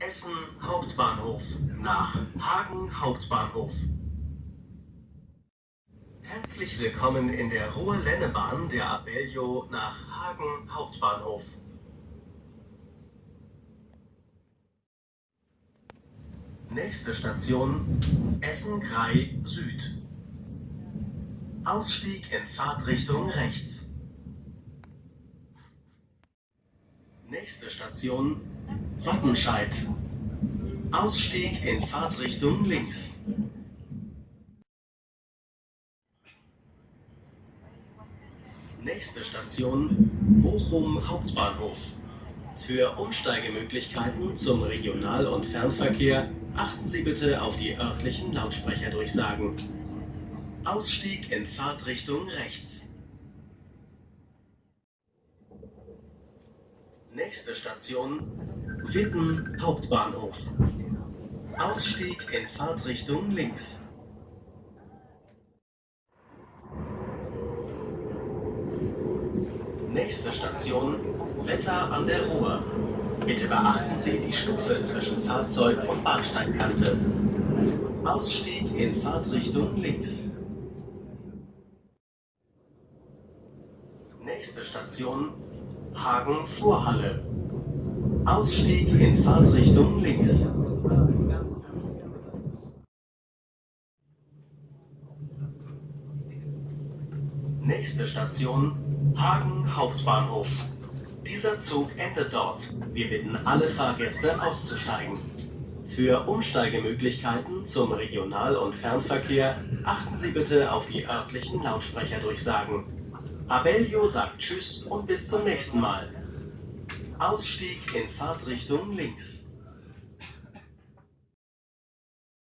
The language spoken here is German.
Essen Hauptbahnhof nach Hagen Hauptbahnhof. Herzlich willkommen in der Ruhr-Lennebahn der Abellio nach Hagen Hauptbahnhof. Nächste Station Essen-Grei Süd. Ausstieg in Fahrtrichtung rechts. Nächste Station Wattenscheid. Ausstieg in Fahrtrichtung links. Nächste Station Bochum Hauptbahnhof. Für Umsteigemöglichkeiten zum Regional- und Fernverkehr achten Sie bitte auf die örtlichen Lautsprecherdurchsagen. Ausstieg in Fahrtrichtung rechts. Nächste Station Witten Hauptbahnhof. Ausstieg in Fahrtrichtung links. Nächste Station Wetter an der Ruhr. Bitte beachten Sie die Stufe zwischen Fahrzeug und Bahnsteigkante. Ausstieg in Fahrtrichtung links. Nächste Station Hagen-Vorhalle. Ausstieg in Fahrtrichtung links. Nächste Station Hagen Hauptbahnhof. Dieser Zug endet dort. Wir bitten alle Fahrgäste auszusteigen. Für Umsteigemöglichkeiten zum Regional- und Fernverkehr achten Sie bitte auf die örtlichen Lautsprecherdurchsagen. Abellio sagt Tschüss und bis zum nächsten Mal. Ausstieg in Fahrtrichtung links.